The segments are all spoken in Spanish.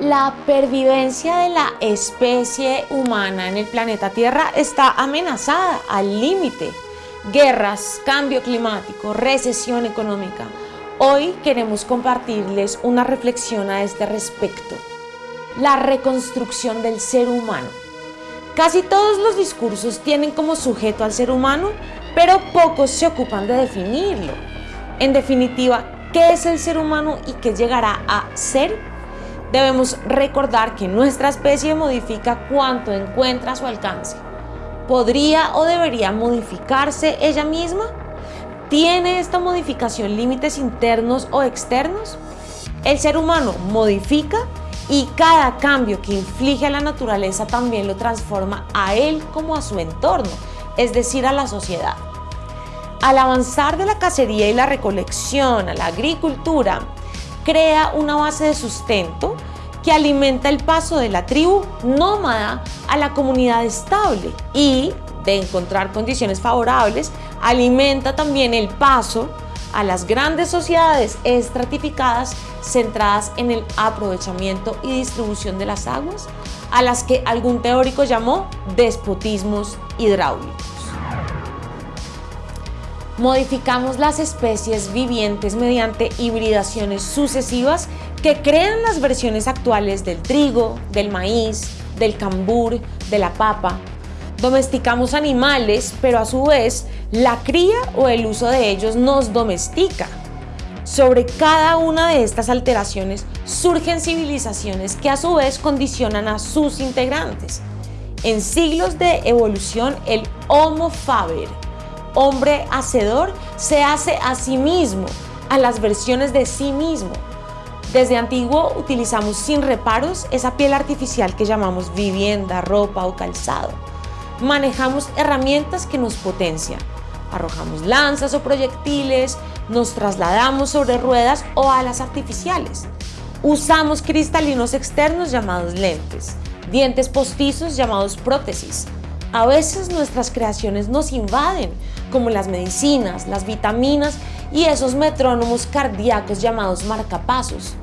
La pervivencia de la especie humana en el planeta Tierra está amenazada al límite. Guerras, cambio climático, recesión económica. Hoy queremos compartirles una reflexión a este respecto. La reconstrucción del ser humano. Casi todos los discursos tienen como sujeto al ser humano, pero pocos se ocupan de definirlo. En definitiva, ¿qué es el ser humano y qué llegará a ser? Debemos recordar que nuestra especie modifica cuanto encuentra a su alcance. ¿Podría o debería modificarse ella misma? ¿Tiene esta modificación límites internos o externos? El ser humano modifica y cada cambio que inflige a la naturaleza también lo transforma a él como a su entorno, es decir, a la sociedad. Al avanzar de la cacería y la recolección a la agricultura, crea una base de sustento que alimenta el paso de la tribu nómada a la comunidad estable y, de encontrar condiciones favorables, alimenta también el paso a las grandes sociedades estratificadas centradas en el aprovechamiento y distribución de las aguas, a las que algún teórico llamó despotismos hidráulicos. Modificamos las especies vivientes mediante hibridaciones sucesivas que crean las versiones actuales del trigo, del maíz, del cambur, de la papa. Domesticamos animales, pero a su vez la cría o el uso de ellos nos domestica. Sobre cada una de estas alteraciones surgen civilizaciones que a su vez condicionan a sus integrantes. En siglos de evolución, el Homo faber, hombre hacedor, se hace a sí mismo, a las versiones de sí mismo. Desde antiguo utilizamos sin reparos esa piel artificial que llamamos vivienda, ropa o calzado. Manejamos herramientas que nos potencian. Arrojamos lanzas o proyectiles, nos trasladamos sobre ruedas o alas artificiales. Usamos cristalinos externos llamados lentes, dientes postizos llamados prótesis, a veces nuestras creaciones nos invaden, como las medicinas, las vitaminas y esos metrónomos cardíacos llamados marcapasos.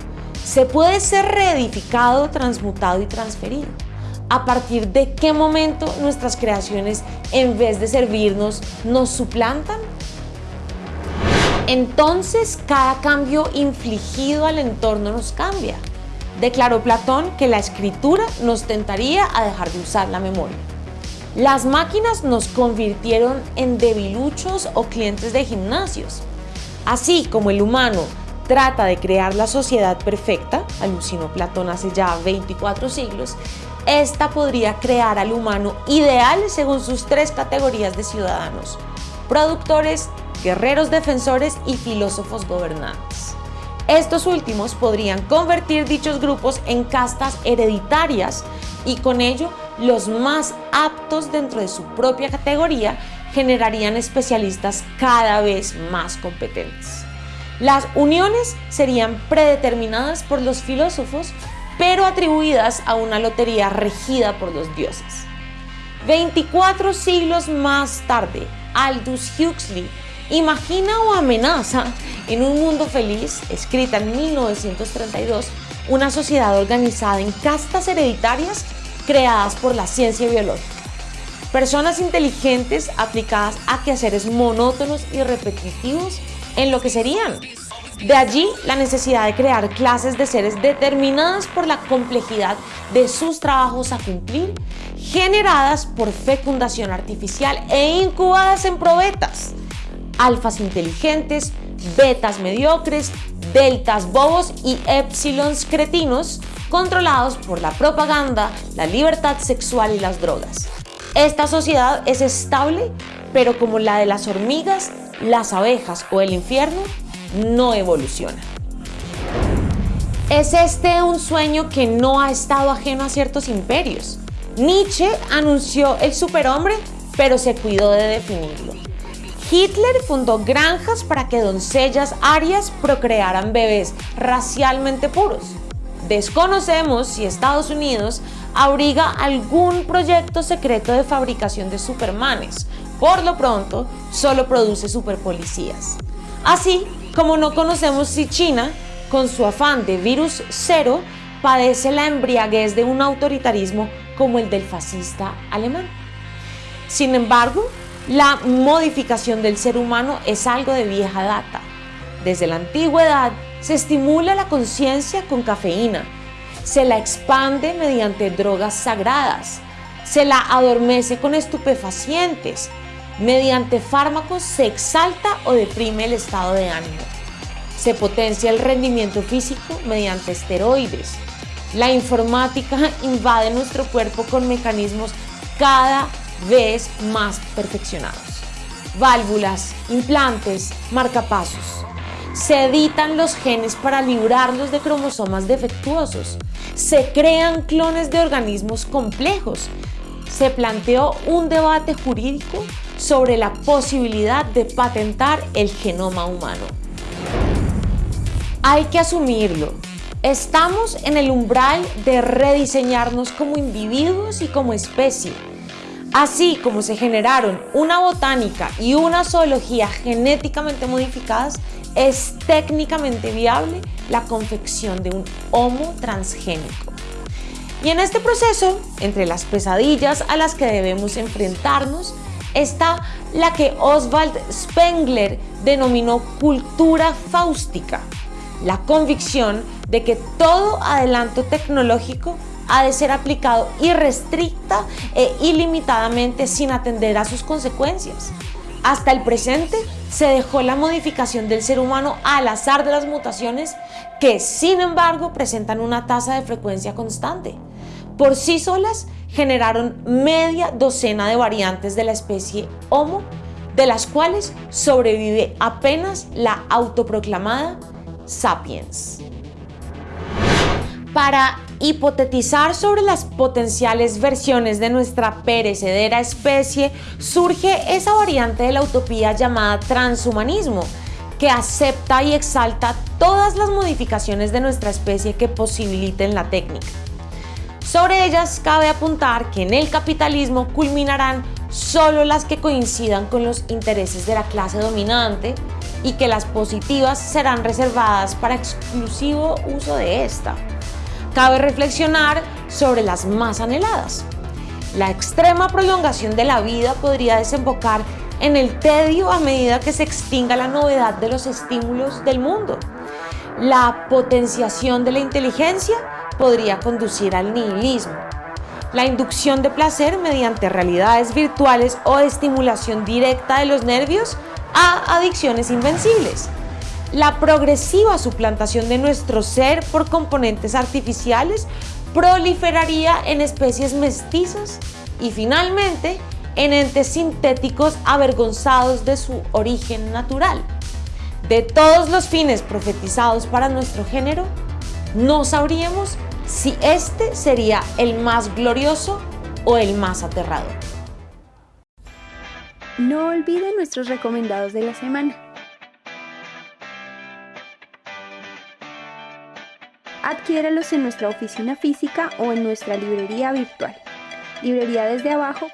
Se puede ser reedificado, transmutado y transferido. ¿A partir de qué momento nuestras creaciones, en vez de servirnos, nos suplantan? Entonces, cada cambio infligido al entorno nos cambia. Declaró Platón que la escritura nos tentaría a dejar de usar la memoria. Las máquinas nos convirtieron en debiluchos o clientes de gimnasios. Así como el humano trata de crear la sociedad perfecta, alucinó Platón hace ya 24 siglos, esta podría crear al humano ideal según sus tres categorías de ciudadanos, productores, guerreros defensores y filósofos gobernantes. Estos últimos podrían convertir dichos grupos en castas hereditarias y con ello los más aptos dentro de su propia categoría generarían especialistas cada vez más competentes. Las uniones serían predeterminadas por los filósofos, pero atribuidas a una lotería regida por los dioses. 24 siglos más tarde, Aldous Huxley imagina o amenaza en un mundo feliz, escrita en 1932, una sociedad organizada en castas hereditarias creadas por la ciencia biológica. Personas inteligentes aplicadas a quehaceres monótonos y repetitivos en lo que serían. De allí la necesidad de crear clases de seres determinadas por la complejidad de sus trabajos a cumplir, generadas por fecundación artificial e incubadas en probetas. Alfas inteligentes, betas mediocres, deltas bobos y épsilons cretinos controlados por la propaganda, la libertad sexual y las drogas. Esta sociedad es estable, pero como la de las hormigas, las abejas o el infierno, no evoluciona. Es este un sueño que no ha estado ajeno a ciertos imperios. Nietzsche anunció el superhombre, pero se cuidó de definirlo. Hitler fundó granjas para que doncellas arias procrearan bebés racialmente puros. Desconocemos si Estados Unidos abriga algún proyecto secreto de fabricación de supermanes. Por lo pronto, solo produce superpolicías. Así como no conocemos si China, con su afán de virus cero, padece la embriaguez de un autoritarismo como el del fascista alemán. Sin embargo, la modificación del ser humano es algo de vieja data. Desde la antigüedad se estimula la conciencia con cafeína, se la expande mediante drogas sagradas, se la adormece con estupefacientes, mediante fármacos se exalta o deprime el estado de ánimo, se potencia el rendimiento físico mediante esteroides, la informática invade nuestro cuerpo con mecanismos cada vez más perfeccionados. Válvulas, implantes, marcapasos. Se editan los genes para librarlos de cromosomas defectuosos. Se crean clones de organismos complejos. Se planteó un debate jurídico sobre la posibilidad de patentar el genoma humano. Hay que asumirlo, estamos en el umbral de rediseñarnos como individuos y como especie. Así como se generaron una botánica y una zoología genéticamente modificadas, es técnicamente viable la confección de un homo transgénico. Y en este proceso, entre las pesadillas a las que debemos enfrentarnos, está la que Oswald Spengler denominó cultura fáustica, la convicción de que todo adelanto tecnológico ha de ser aplicado irrestricta e ilimitadamente sin atender a sus consecuencias. Hasta el presente se dejó la modificación del ser humano al azar de las mutaciones que sin embargo presentan una tasa de frecuencia constante. Por sí solas generaron media docena de variantes de la especie Homo, de las cuales sobrevive apenas la autoproclamada Sapiens. Para hipotetizar sobre las potenciales versiones de nuestra perecedera especie, surge esa variante de la utopía llamada transhumanismo, que acepta y exalta todas las modificaciones de nuestra especie que posibiliten la técnica. Sobre ellas cabe apuntar que en el capitalismo culminarán solo las que coincidan con los intereses de la clase dominante y que las positivas serán reservadas para exclusivo uso de esta. Cabe reflexionar sobre las más anheladas. La extrema prolongación de la vida podría desembocar en el tedio a medida que se extinga la novedad de los estímulos del mundo. La potenciación de la inteligencia podría conducir al nihilismo. La inducción de placer mediante realidades virtuales o estimulación directa de los nervios a adicciones invencibles. La progresiva suplantación de nuestro ser por componentes artificiales proliferaría en especies mestizas y finalmente en entes sintéticos avergonzados de su origen natural. De todos los fines profetizados para nuestro género, no sabríamos si este sería el más glorioso o el más aterrador. No olviden nuestros recomendados de la semana. Adquiéralos en nuestra oficina física o en nuestra librería virtual. Librería desde abajo